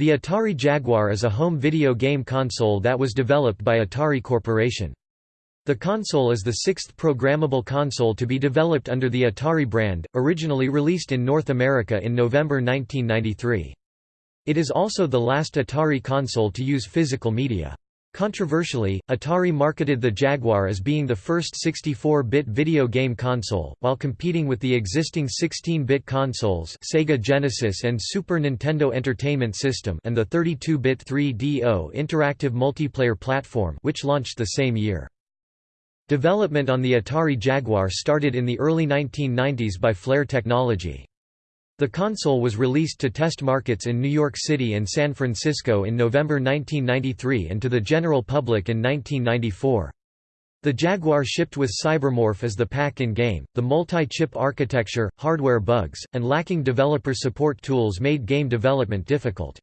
The Atari Jaguar is a home video game console that was developed by Atari Corporation. The console is the sixth programmable console to be developed under the Atari brand, originally released in North America in November 1993. It is also the last Atari console to use physical media. Controversially, Atari marketed the Jaguar as being the first 64-bit video game console, while competing with the existing 16-bit consoles Sega Genesis and Super Nintendo Entertainment System and the 32-bit 3DO interactive multiplayer platform which launched the same year. Development on the Atari Jaguar started in the early 1990s by Flare Technology. The console was released to test markets in New York City and San Francisco in November 1993 and to the general public in 1994. The Jaguar shipped with Cybermorph as the pack-in game. The multi-chip architecture, hardware bugs, and lacking developer support tools made game development difficult.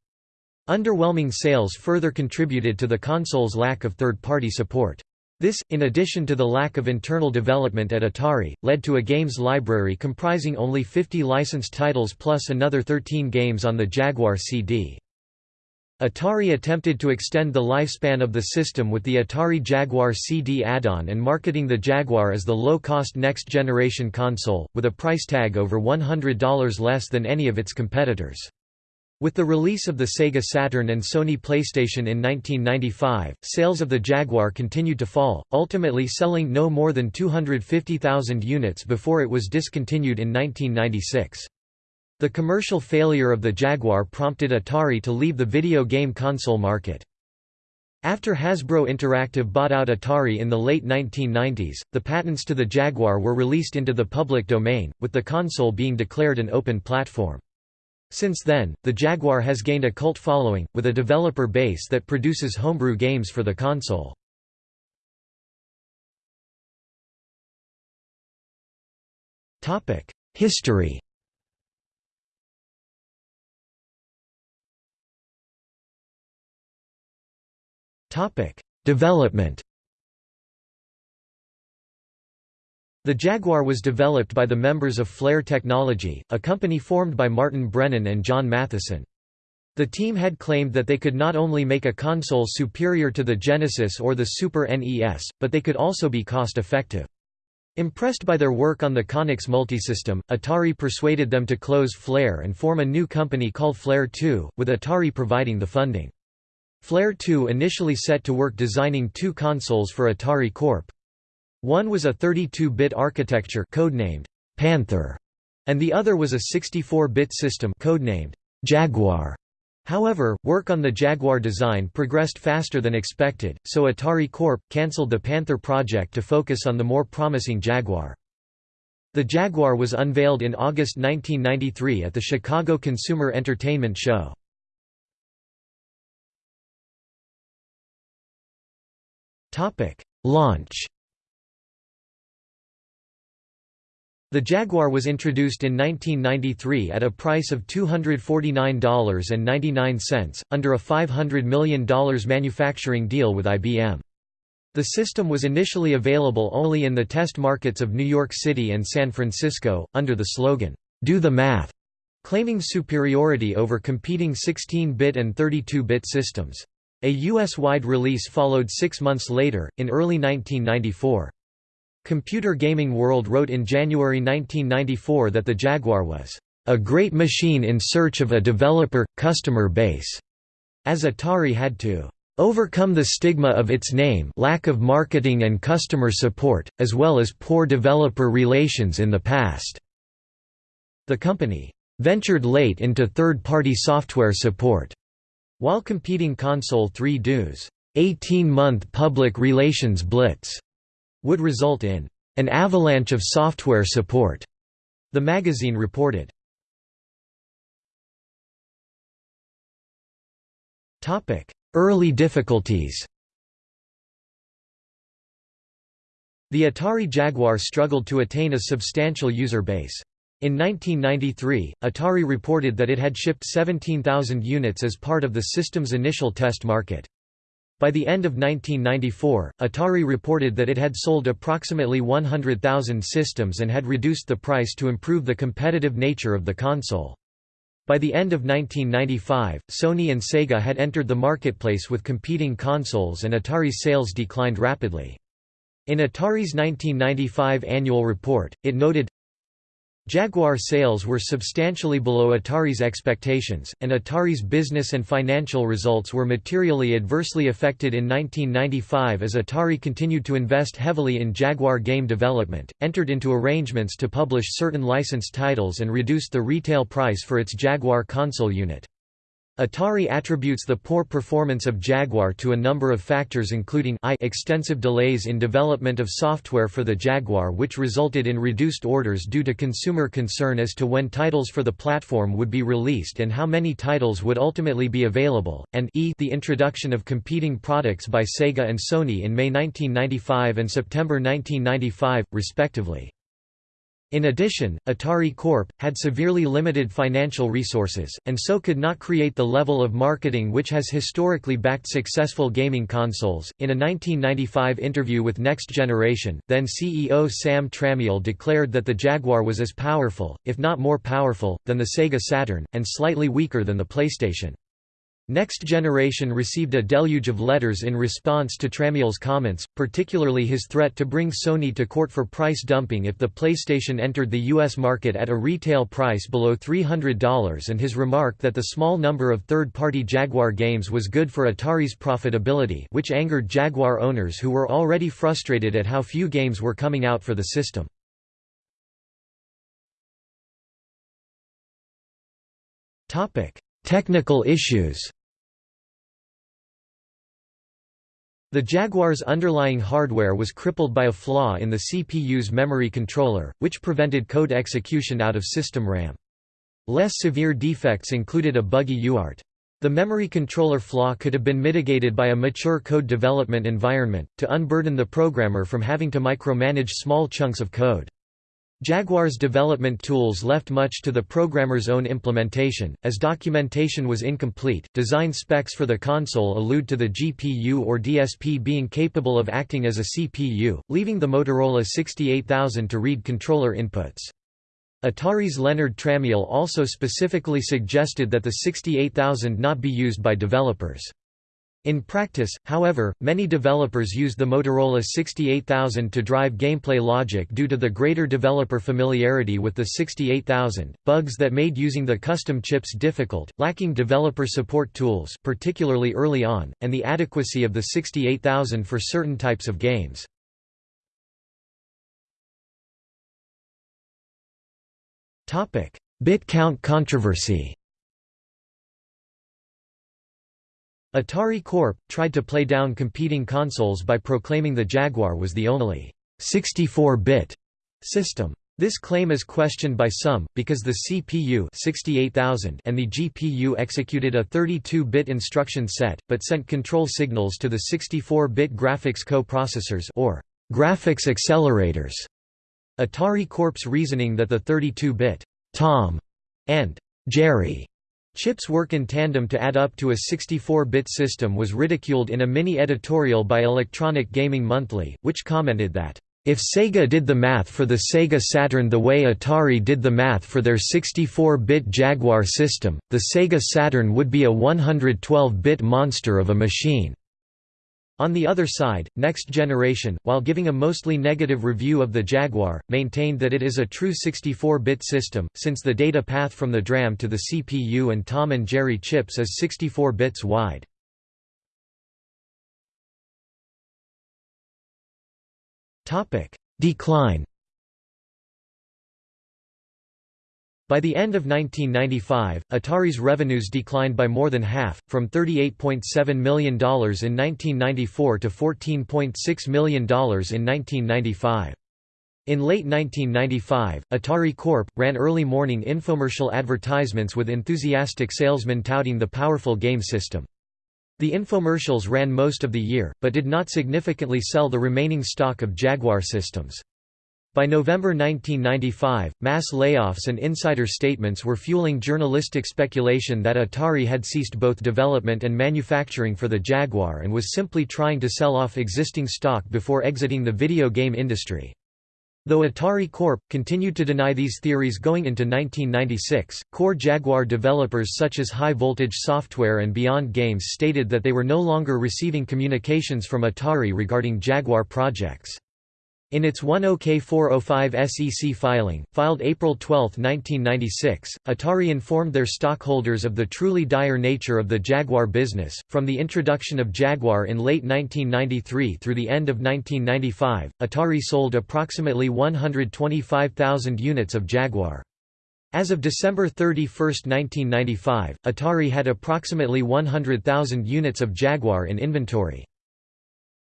Underwhelming sales further contributed to the console's lack of third-party support. This, in addition to the lack of internal development at Atari, led to a games library comprising only 50 licensed titles plus another 13 games on the Jaguar CD. Atari attempted to extend the lifespan of the system with the Atari Jaguar CD add-on and marketing the Jaguar as the low-cost next-generation console, with a price tag over $100 less than any of its competitors. With the release of the Sega Saturn and Sony PlayStation in 1995, sales of the Jaguar continued to fall, ultimately selling no more than 250,000 units before it was discontinued in 1996. The commercial failure of the Jaguar prompted Atari to leave the video game console market. After Hasbro Interactive bought out Atari in the late 1990s, the patents to the Jaguar were released into the public domain, with the console being declared an open platform. Since then, the Jaguar has gained a cult following, with a developer base that produces homebrew games for the console. History Development The Jaguar was developed by the members of Flare Technology, a company formed by Martin Brennan and John Mathieson. The team had claimed that they could not only make a console superior to the Genesis or the Super NES, but they could also be cost-effective. Impressed by their work on the Konix multisystem, Atari persuaded them to close Flare and form a new company called Flare 2, with Atari providing the funding. Flare 2 initially set to work designing two consoles for Atari Corp. One was a 32-bit architecture codenamed Panther, and the other was a 64-bit system codenamed Jaguar. However, work on the Jaguar design progressed faster than expected, so Atari Corp. cancelled the Panther project to focus on the more promising Jaguar. The Jaguar was unveiled in August 1993 at the Chicago Consumer Entertainment Show. Launch The Jaguar was introduced in 1993 at a price of $249.99, under a $500 million manufacturing deal with IBM. The system was initially available only in the test markets of New York City and San Francisco, under the slogan, "'Do the Math' claiming superiority over competing 16-bit and 32-bit systems. A US-wide release followed six months later, in early 1994. Computer Gaming World wrote in January 1994 that the Jaguar was a great machine in search of a developer customer base, as Atari had to overcome the stigma of its name lack of marketing and customer support, as well as poor developer relations in the past." The company "...ventured late into third-party software support." While competing Console 3Do's 18-month public relations blitz would result in an avalanche of software support, the magazine reported. Early difficulties The Atari Jaguar struggled to attain a substantial user base. In 1993, Atari reported that it had shipped 17,000 units as part of the system's initial test market. By the end of 1994, Atari reported that it had sold approximately 100,000 systems and had reduced the price to improve the competitive nature of the console. By the end of 1995, Sony and Sega had entered the marketplace with competing consoles and Atari's sales declined rapidly. In Atari's 1995 annual report, it noted, Jaguar sales were substantially below Atari's expectations, and Atari's business and financial results were materially adversely affected in 1995 as Atari continued to invest heavily in Jaguar game development, entered into arrangements to publish certain licensed titles and reduced the retail price for its Jaguar console unit. Atari attributes the poor performance of Jaguar to a number of factors including I extensive delays in development of software for the Jaguar which resulted in reduced orders due to consumer concern as to when titles for the platform would be released and how many titles would ultimately be available, and e the introduction of competing products by Sega and Sony in May 1995 and September 1995, respectively. In addition, Atari Corp. had severely limited financial resources, and so could not create the level of marketing which has historically backed successful gaming consoles. In a 1995 interview with Next Generation, then CEO Sam Tramiel declared that the Jaguar was as powerful, if not more powerful, than the Sega Saturn, and slightly weaker than the PlayStation. Next Generation received a deluge of letters in response to Tramiel's comments, particularly his threat to bring Sony to court for price dumping if the PlayStation entered the U.S. market at a retail price below $300 and his remark that the small number of third-party Jaguar games was good for Atari's profitability which angered Jaguar owners who were already frustrated at how few games were coming out for the system. Technical issues The Jaguar's underlying hardware was crippled by a flaw in the CPU's memory controller, which prevented code execution out of system RAM. Less severe defects included a buggy UART. The memory controller flaw could have been mitigated by a mature code development environment, to unburden the programmer from having to micromanage small chunks of code. Jaguar's development tools left much to the programmer's own implementation, as documentation was incomplete. Design specs for the console allude to the GPU or DSP being capable of acting as a CPU, leaving the Motorola 68000 to read controller inputs. Atari's Leonard Tramiel also specifically suggested that the 68000 not be used by developers. In practice, however, many developers used the Motorola 68000 to drive gameplay logic due to the greater developer familiarity with the 68000, bugs that made using the custom chips difficult, lacking developer support tools particularly early on, and the adequacy of the 68000 for certain types of games. Bit count controversy Atari Corp. tried to play down competing consoles by proclaiming the Jaguar was the only 64-bit system. This claim is questioned by some, because the CPU 68000 and the GPU executed a 32-bit instruction set, but sent control signals to the 64-bit graphics co-processors or graphics accelerators. Atari Corp's reasoning that the 32-bit Tom and Jerry Chips work in tandem to add up to a 64-bit system was ridiculed in a mini-editorial by Electronic Gaming Monthly, which commented that, "...if Sega did the math for the Sega Saturn the way Atari did the math for their 64-bit Jaguar system, the Sega Saturn would be a 112-bit monster of a machine." On the other side, Next Generation, while giving a mostly negative review of the Jaguar, maintained that it is a true 64-bit system, since the data path from the DRAM to the CPU and Tom and Jerry chips is 64 bits wide. Decline By the end of 1995, Atari's revenues declined by more than half, from $38.7 million in 1994 to $14.6 million in 1995. In late 1995, Atari Corp. ran early morning infomercial advertisements with enthusiastic salesmen touting the powerful game system. The infomercials ran most of the year, but did not significantly sell the remaining stock of Jaguar systems. By November 1995, mass layoffs and insider statements were fueling journalistic speculation that Atari had ceased both development and manufacturing for the Jaguar and was simply trying to sell off existing stock before exiting the video game industry. Though Atari Corp. continued to deny these theories going into 1996, core Jaguar developers such as High Voltage Software and Beyond Games stated that they were no longer receiving communications from Atari regarding Jaguar projects. In its 10K405 SEC filing, filed April 12, 1996, Atari informed their stockholders of the truly dire nature of the Jaguar business. From the introduction of Jaguar in late 1993 through the end of 1995, Atari sold approximately 125,000 units of Jaguar. As of December 31, 1995, Atari had approximately 100,000 units of Jaguar in inventory.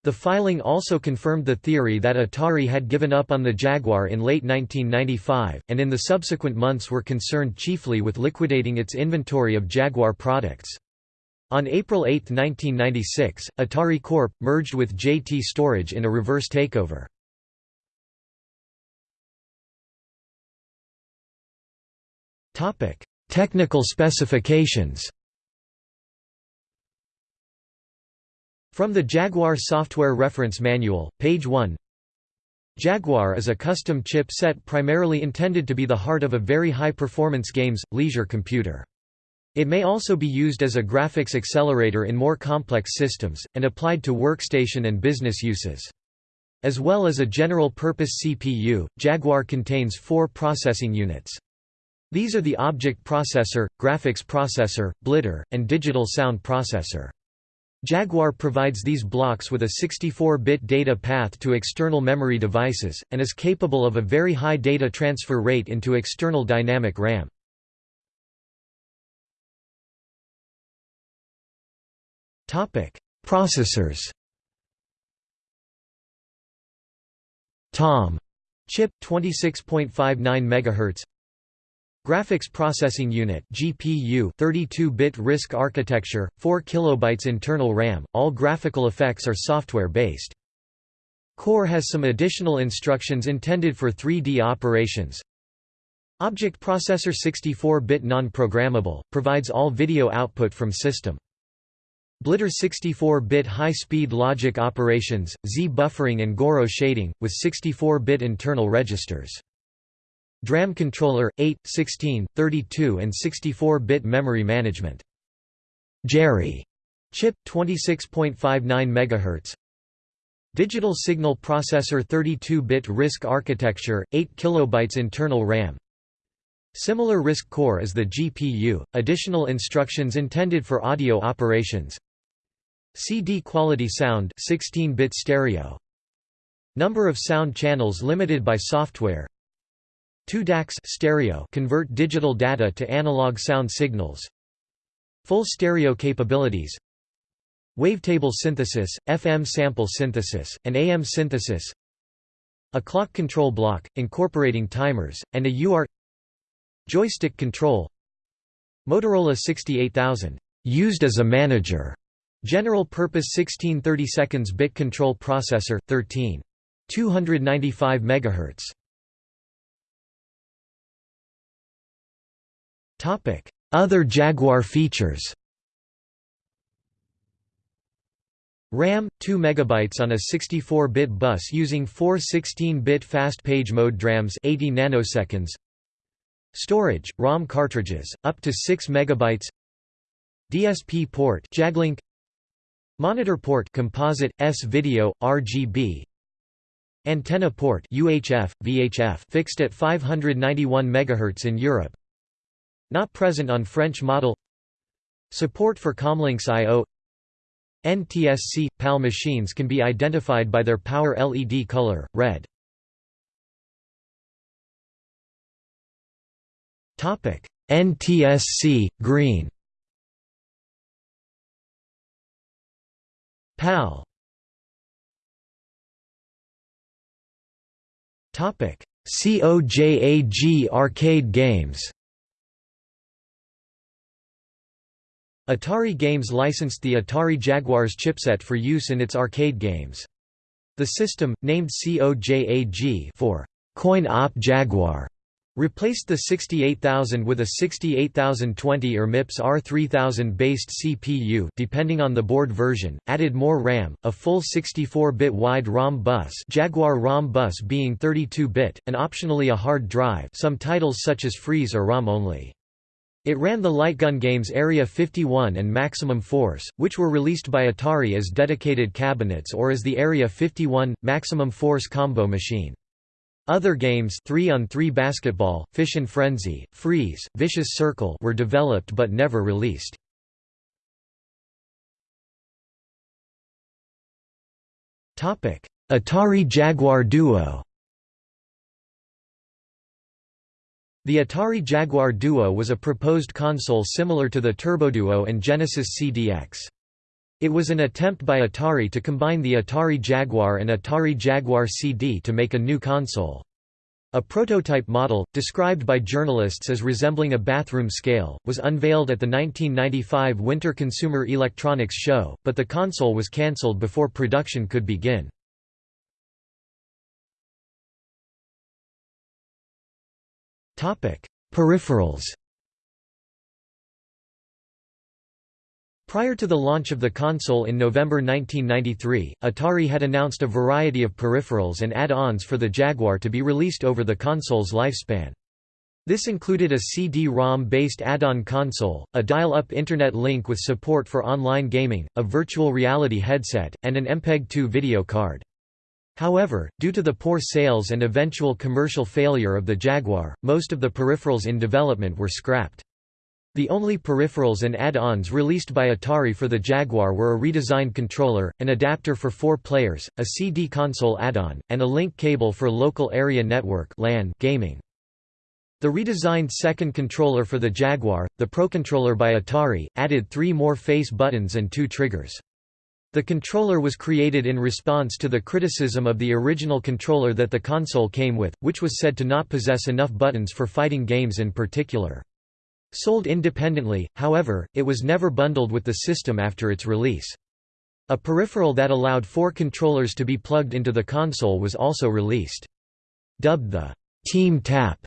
The filing also confirmed the theory that Atari had given up on the Jaguar in late 1995, and in the subsequent months were concerned chiefly with liquidating its inventory of Jaguar products. On April 8, 1996, Atari Corp. merged with JT Storage in a reverse takeover. Technical specifications From the Jaguar Software Reference Manual, page 1 Jaguar is a custom chip set primarily intended to be the heart of a very high-performance games, leisure computer. It may also be used as a graphics accelerator in more complex systems, and applied to workstation and business uses. As well as a general-purpose CPU, Jaguar contains four processing units. These are the object processor, graphics processor, blitter, and digital sound processor. Jaguar provides these blocks with a 64-bit data path to external memory devices, and is capable of a very high data transfer rate into external dynamic RAM. Processors. TOM. Chip 26.59 MHz Graphics Processing Unit GPU 32-bit RISC architecture, 4 kilobytes internal RAM, all graphical effects are software-based. Core has some additional instructions intended for 3D operations. Object Processor 64-bit non-programmable, provides all video output from system. Blitter 64-bit high-speed logic operations, Z buffering and Gouraud shading, with 64-bit internal registers. DRAM controller, 8, 16, 32 and 64-bit memory management. Jerry chip 26.59 MHz. Digital signal processor 32-bit RISC architecture, 8 kilobytes internal RAM. Similar RISC core as the GPU, additional instructions intended for audio operations. CD quality sound 16-bit stereo. Number of sound channels limited by software. Two DACs stereo convert digital data to analog sound signals. Full stereo capabilities. Wavetable synthesis, FM sample synthesis, and AM synthesis. A clock control block, incorporating timers, and a UART Joystick control Motorola 68000, used as a manager. General purpose 1630 seconds bit control processor, 13. 295 MHz. Other Jaguar features RAM 2 MB on a 64-bit bus using four 16-bit fast page mode DRAMs 80 nanoseconds. Storage ROM cartridges up to 6 MB DSP port Jaglink. Monitor port composite S video RGB Antenna port UHF VHF fixed at 591 MHz in Europe not present on French model. Support for ComLynx I.O. NTSC – PAL machines can be identified by their power LED color, red. NTSC – green. PAL. COJAG arcade games Atari Games licensed the Atari Jaguars chipset for use in its arcade games. The system, named COJAG for Coin Op Jaguar, Replaced the 68000 with a 68020 or MIPS R3000 based CPU depending on the board version, added more RAM, a full 64-bit wide ROM bus Jaguar ROM bus being 32-bit, and optionally a hard drive some titles such as Freeze are ROM only. It ran the light gun games Area 51 and Maximum Force, which were released by Atari as dedicated cabinets or as the Area 51, Maximum Force combo machine. Other games 3 on 3 Basketball, Fishin' Frenzy, Freeze, Vicious Circle were developed but never released. Atari Jaguar Duo The Atari Jaguar Duo was a proposed console similar to the Turbo Duo and Genesis CDX. It was an attempt by Atari to combine the Atari Jaguar and Atari Jaguar CD to make a new console. A prototype model, described by journalists as resembling a bathroom scale, was unveiled at the 1995 Winter Consumer Electronics Show, but the console was cancelled before production could begin. Peripherals Prior to the launch of the console in November 1993, Atari had announced a variety of peripherals and add-ons for the Jaguar to be released over the console's lifespan. This included a CD-ROM-based add-on console, a dial-up internet link with support for online gaming, a virtual reality headset, and an MPEG-2 video card. However, due to the poor sales and eventual commercial failure of the Jaguar, most of the peripherals in development were scrapped. The only peripherals and add-ons released by Atari for the Jaguar were a redesigned controller, an adapter for four players, a CD console add-on, and a link cable for local area network gaming. The redesigned second controller for the Jaguar, the ProController by Atari, added three more face buttons and two triggers. The controller was created in response to the criticism of the original controller that the console came with, which was said to not possess enough buttons for fighting games in particular. Sold independently, however, it was never bundled with the system after its release. A peripheral that allowed four controllers to be plugged into the console was also released. Dubbed the Team Tap,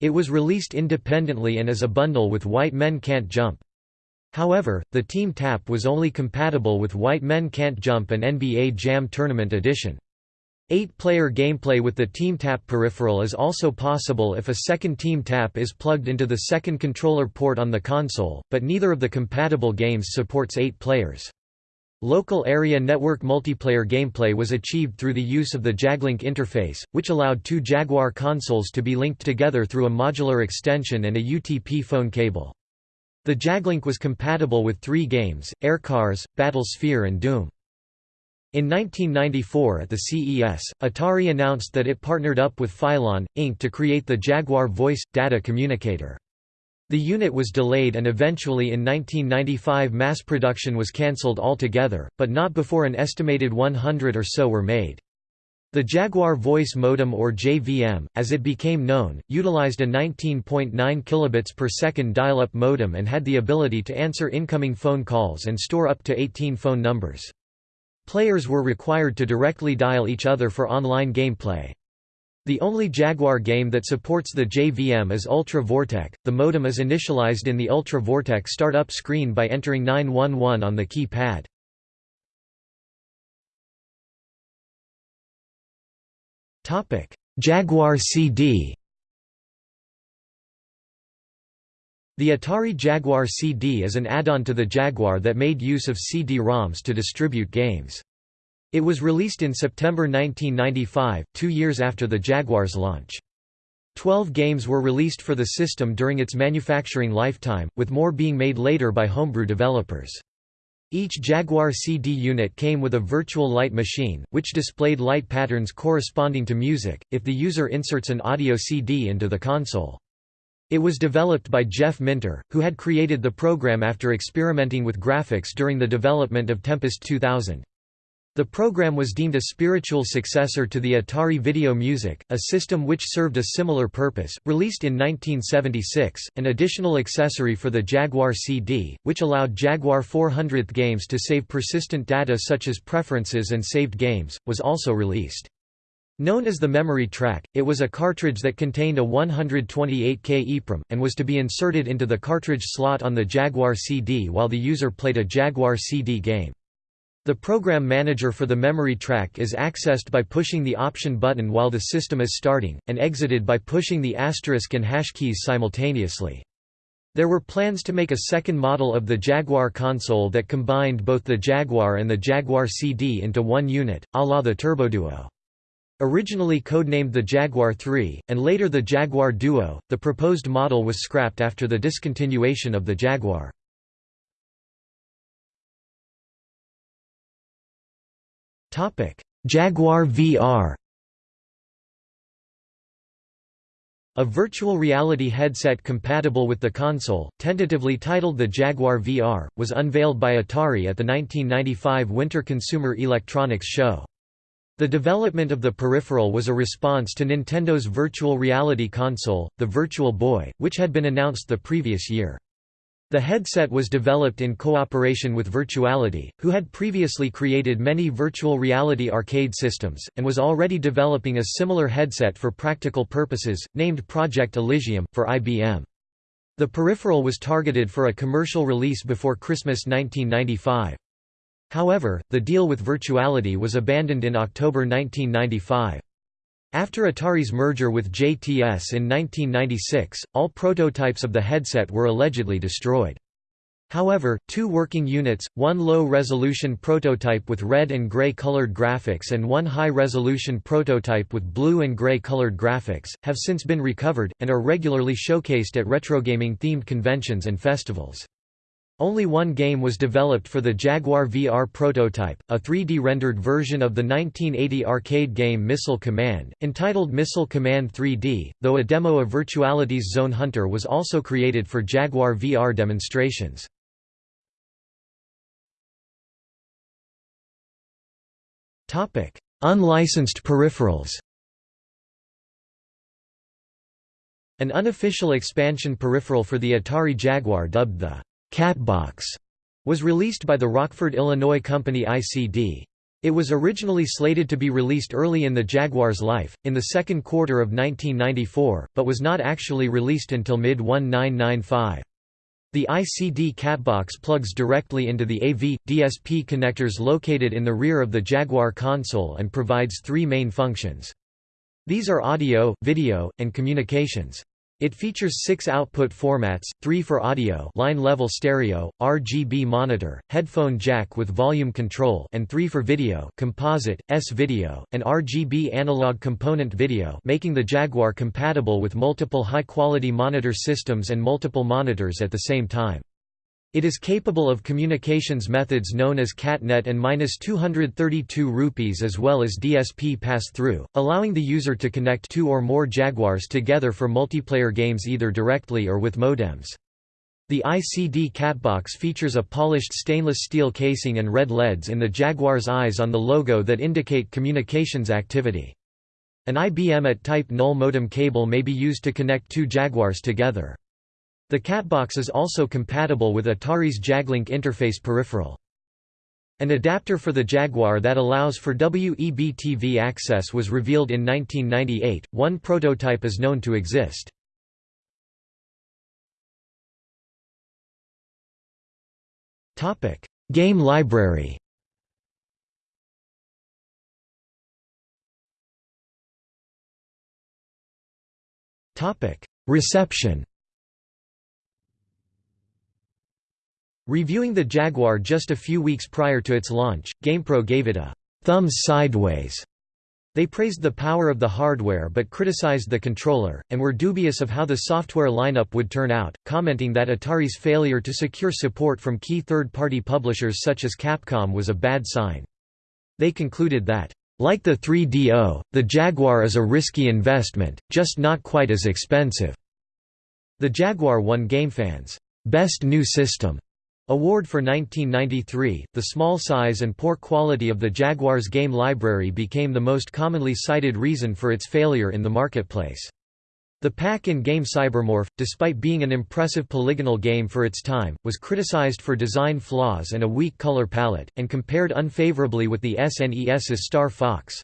it was released independently and as a bundle with White Men Can't Jump. However, the Team Tap was only compatible with White Men Can't Jump and NBA Jam Tournament Edition. Eight-player gameplay with the TeamTap peripheral is also possible if a second TeamTap is plugged into the second controller port on the console, but neither of the compatible games supports eight players. Local area network multiplayer gameplay was achieved through the use of the Jaglink interface, which allowed two Jaguar consoles to be linked together through a modular extension and a UTP phone cable. The Jaglink was compatible with three games, Air Cars, Battle Sphere and Doom. In 1994 at the CES, Atari announced that it partnered up with Phylon, Inc. to create the Jaguar Voice – Data Communicator. The unit was delayed and eventually in 1995 mass production was cancelled altogether, but not before an estimated 100 or so were made. The Jaguar Voice Modem or JVM, as it became known, utilized a 19.9 kilobits per second dial-up modem and had the ability to answer incoming phone calls and store up to 18 phone numbers. Players were required to directly dial each other for online gameplay. The only Jaguar game that supports the JVM is Ultra Vortek. The modem is initialized in the Ultra Vortek startup screen by entering 911 on the keypad. Topic: Jaguar CD. The Atari Jaguar CD is an add-on to the Jaguar that made use of CD-ROMs to distribute games. It was released in September 1995, two years after the Jaguar's launch. Twelve games were released for the system during its manufacturing lifetime, with more being made later by homebrew developers. Each Jaguar CD unit came with a virtual light machine, which displayed light patterns corresponding to music, if the user inserts an audio CD into the console. It was developed by Jeff Minter, who had created the program after experimenting with graphics during the development of Tempest 2000. The program was deemed a spiritual successor to the Atari Video Music, a system which served a similar purpose. Released in 1976, an additional accessory for the Jaguar CD, which allowed Jaguar 400th games to save persistent data such as preferences and saved games, was also released. Known as the memory track, it was a cartridge that contained a 128K EEPROM, and was to be inserted into the cartridge slot on the Jaguar CD while the user played a Jaguar CD game. The program manager for the memory track is accessed by pushing the option button while the system is starting, and exited by pushing the asterisk and hash keys simultaneously. There were plans to make a second model of the Jaguar console that combined both the Jaguar and the Jaguar CD into one unit, a la the TurboDuo. Originally codenamed the Jaguar 3, and later the Jaguar Duo, the proposed model was scrapped after the discontinuation of the Jaguar. Jaguar VR A virtual reality headset compatible with the console, tentatively titled the Jaguar VR, was unveiled by Atari at the 1995 Winter Consumer Electronics Show. The development of the peripheral was a response to Nintendo's virtual reality console, the Virtual Boy, which had been announced the previous year. The headset was developed in cooperation with Virtuality, who had previously created many virtual reality arcade systems, and was already developing a similar headset for practical purposes, named Project Elysium, for IBM. The peripheral was targeted for a commercial release before Christmas 1995. However, the deal with Virtuality was abandoned in October 1995. After Atari's merger with JTS in 1996, all prototypes of the headset were allegedly destroyed. However, two working units, one low-resolution prototype with red and gray colored graphics and one high-resolution prototype with blue and gray colored graphics, have since been recovered, and are regularly showcased at retrogaming-themed conventions and festivals. Only one game was developed for the Jaguar VR prototype, a 3D-rendered version of the 1980 arcade game Missile Command, entitled Missile Command 3D, though a demo of Virtuality's Zone Hunter was also created for Jaguar VR demonstrations. Unlicensed peripherals An unofficial expansion peripheral for the Atari Jaguar dubbed the Catbox was released by the Rockford, Illinois company ICD. It was originally slated to be released early in the Jaguar's life, in the second quarter of 1994, but was not actually released until mid-1995. The ICD Catbox plugs directly into the AV, DSP connectors located in the rear of the Jaguar console and provides three main functions. These are audio, video, and communications. It features six output formats, three for audio line-level stereo, RGB monitor, headphone jack with volume control and three for video composite, S-video, and RGB analog component video making the Jaguar compatible with multiple high-quality monitor systems and multiple monitors at the same time. It is capable of communications methods known as CatNet and -232 rupees as well as DSP pass-through, allowing the user to connect two or more Jaguars together for multiplayer games either directly or with modems. The ICD Catbox features a polished stainless steel casing and red LEDs in the Jaguar's eyes on the logo that indicate communications activity. An IBM at type null modem cable may be used to connect two Jaguars together. The Catbox is also compatible with Atari's Jaglink interface peripheral. An adapter for the Jaguar that allows for WEB-TV access was revealed in 1998, one prototype is known to exist. Game library Reception Reviewing the Jaguar just a few weeks prior to its launch, GamePro gave it a thumbs sideways. They praised the power of the hardware but criticized the controller, and were dubious of how the software lineup would turn out, commenting that Atari's failure to secure support from key third-party publishers such as Capcom was a bad sign. They concluded that, "...like the 3DO, the Jaguar is a risky investment, just not quite as expensive." The Jaguar won GameFan's Best New System Award for 1993, the small size and poor quality of the Jaguar's game library became the most commonly cited reason for its failure in the marketplace. The pack-in game Cybermorph, despite being an impressive polygonal game for its time, was criticized for design flaws and a weak color palette, and compared unfavorably with the SNES's Star Fox.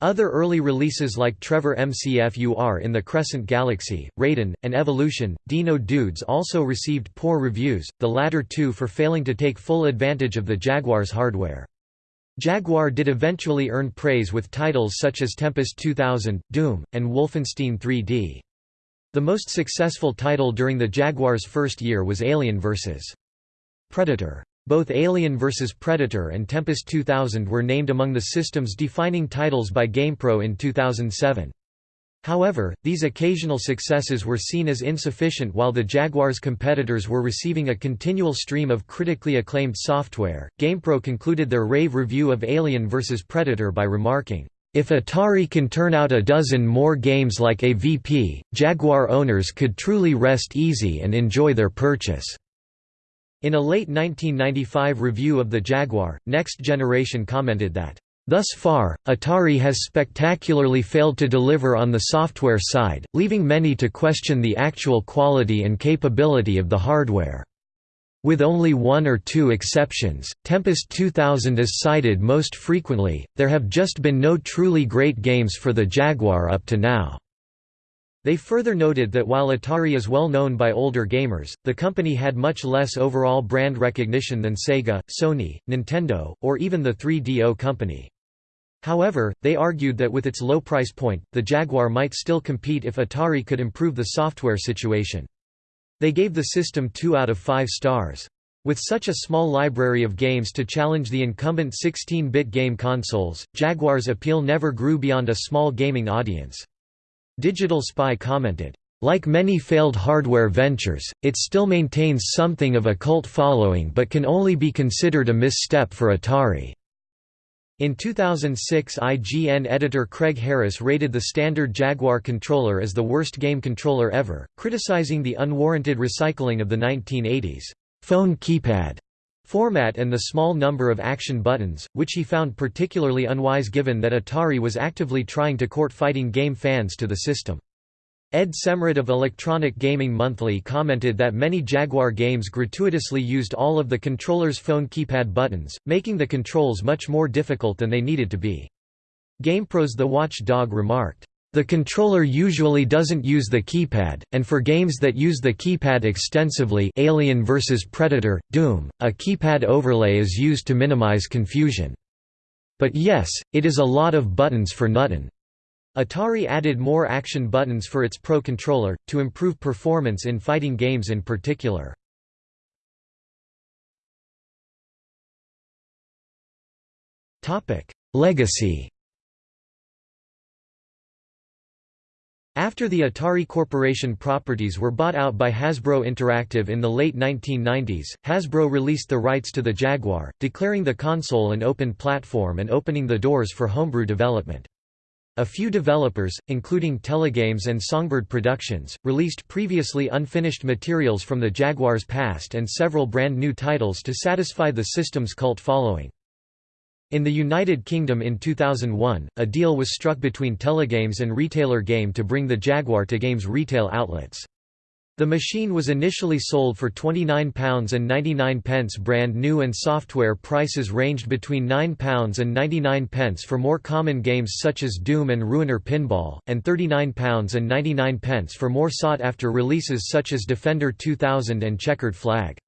Other early releases like Trevor McFur in the Crescent Galaxy, Raiden, and Evolution, Dino Dudes also received poor reviews, the latter two for failing to take full advantage of the Jaguar's hardware. Jaguar did eventually earn praise with titles such as Tempest 2000, Doom, and Wolfenstein 3D. The most successful title during the Jaguar's first year was Alien vs. Predator. Both Alien vs. Predator and Tempest 2000 were named among the system's defining titles by GamePro in 2007. However, these occasional successes were seen as insufficient while the Jaguar's competitors were receiving a continual stream of critically acclaimed software. GamePro concluded their rave review of Alien vs. Predator by remarking, if Atari can turn out a dozen more games like AVP, Jaguar owners could truly rest easy and enjoy their purchase. In a late 1995 review of the Jaguar, Next Generation commented that, Thus far, Atari has spectacularly failed to deliver on the software side, leaving many to question the actual quality and capability of the hardware. With only one or two exceptions, Tempest 2000 is cited most frequently, there have just been no truly great games for the Jaguar up to now. They further noted that while Atari is well known by older gamers, the company had much less overall brand recognition than Sega, Sony, Nintendo, or even the 3DO company. However, they argued that with its low price point, the Jaguar might still compete if Atari could improve the software situation. They gave the system 2 out of 5 stars. With such a small library of games to challenge the incumbent 16-bit game consoles, Jaguar's appeal never grew beyond a small gaming audience. Digital Spy commented, like many failed hardware ventures, it still maintains something of a cult following but can only be considered a misstep for Atari. In 2006 IGN editor Craig Harris rated the standard Jaguar controller as the worst game controller ever, criticizing the unwarranted recycling of the 1980s phone keypad format and the small number of action buttons, which he found particularly unwise given that Atari was actively trying to court fighting game fans to the system. Ed Semrad of Electronic Gaming Monthly commented that many Jaguar games gratuitously used all of the controller's phone keypad buttons, making the controls much more difficult than they needed to be. GamePro's The Watch Dog remarked, the controller usually doesn't use the keypad, and for games that use the keypad extensively Alien vs Predator, Doom, a keypad overlay is used to minimize confusion. But yes, it is a lot of buttons for nuttin'. Atari added more action buttons for its Pro controller, to improve performance in fighting games in particular. Legacy After the Atari Corporation properties were bought out by Hasbro Interactive in the late 1990s, Hasbro released the rights to the Jaguar, declaring the console an open platform and opening the doors for homebrew development. A few developers, including Telegames and Songbird Productions, released previously unfinished materials from the Jaguar's past and several brand new titles to satisfy the system's cult following. In the United Kingdom in 2001, a deal was struck between Telegames and Retailer Game to bring the Jaguar to games retail outlets. The machine was initially sold for £29.99 brand new and software prices ranged between £9 and 99 pence for more common games such as Doom and Ruiner Pinball, and £39.99 for more sought-after releases such as Defender 2000 and Checkered Flag.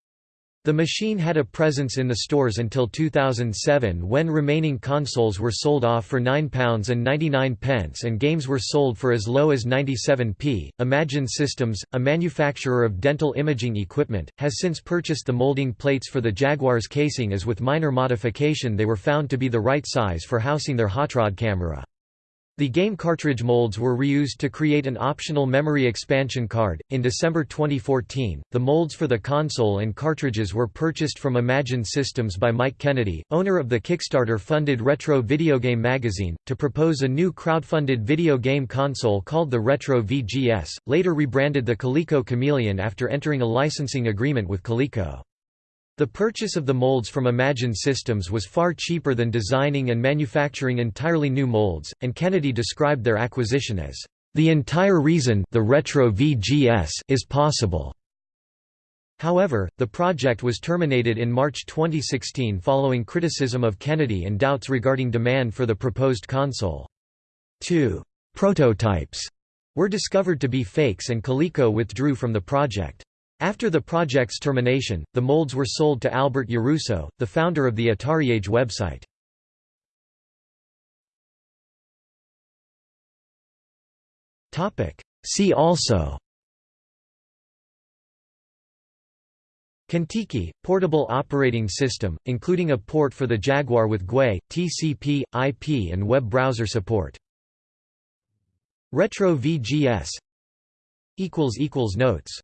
The machine had a presence in the stores until 2007 when remaining consoles were sold off for £9.99 and games were sold for as low as 97p. Imagin Systems, a manufacturer of dental imaging equipment, has since purchased the molding plates for the Jaguar's casing as with minor modification they were found to be the right size for housing their hotrod camera. The game cartridge molds were reused to create an optional memory expansion card. In December 2014, the molds for the console and cartridges were purchased from Imagin Systems by Mike Kennedy, owner of the Kickstarter funded Retro Video Game Magazine, to propose a new crowdfunded video game console called the Retro VGS, later rebranded the Coleco Chameleon after entering a licensing agreement with Coleco. The purchase of the molds from Imagin Systems was far cheaper than designing and manufacturing entirely new molds, and Kennedy described their acquisition as, "...the entire reason the Retro VGS is possible." However, the project was terminated in March 2016 following criticism of Kennedy and doubts regarding demand for the proposed console. Two prototypes were discovered to be fakes and Coleco withdrew from the project. After the project's termination, the molds were sold to Albert Yarusso, the founder of the AtariAge website. See also Contiki, portable operating system, including a port for the Jaguar with GUI, TCP, IP and web browser support. Retro VGS Notes